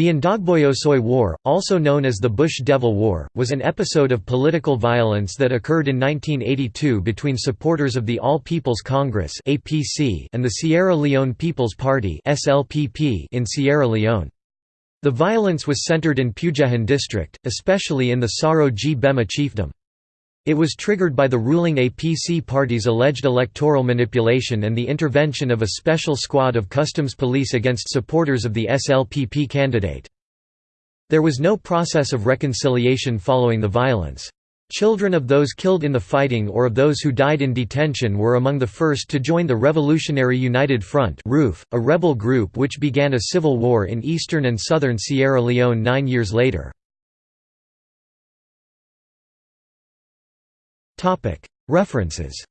The Ndogboyosoi War, also known as the Bush Devil War, was an episode of political violence that occurred in 1982 between supporters of the All People's Congress and the Sierra Leone People's Party in Sierra Leone. The violence was centered in Pujehun district, especially in the Soro-Gbema chiefdom. It was triggered by the ruling APC party's alleged electoral manipulation and the intervention of a special squad of customs police against supporters of the SLPP candidate. There was no process of reconciliation following the violence. Children of those killed in the fighting or of those who died in detention were among the first to join the Revolutionary United Front a rebel group which began a civil war in eastern and southern Sierra Leone nine years later. References